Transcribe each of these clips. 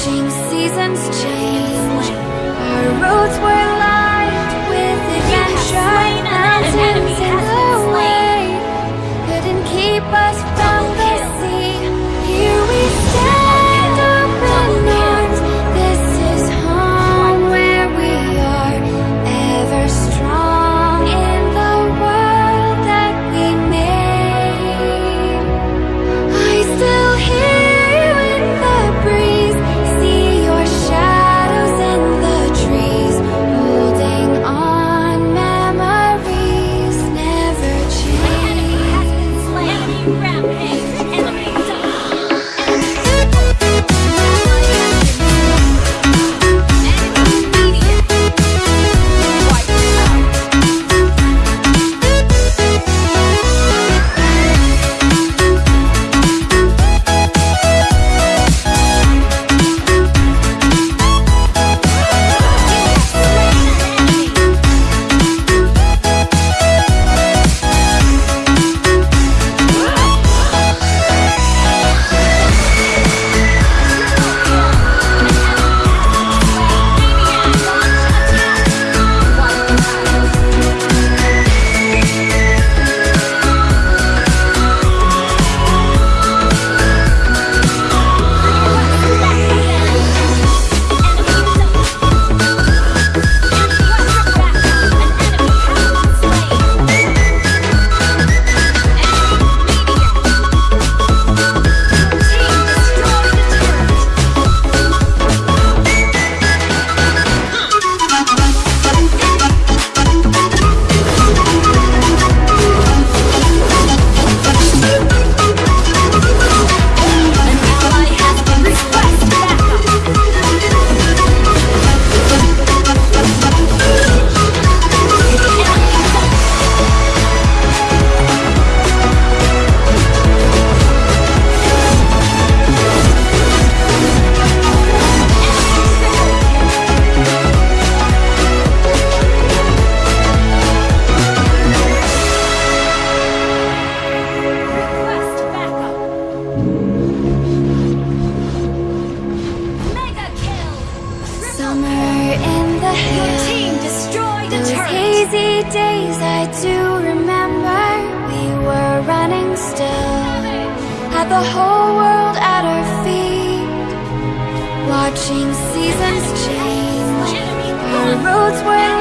Watching seasons change, our roads summer in the hill. team destroyed Those turret. hazy days I do remember. We were running still. Had the whole world at our feet. Watching seasons change. Our roads were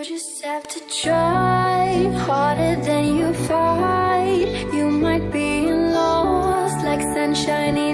You just have to try harder than you fight. You might be lost like sunshine.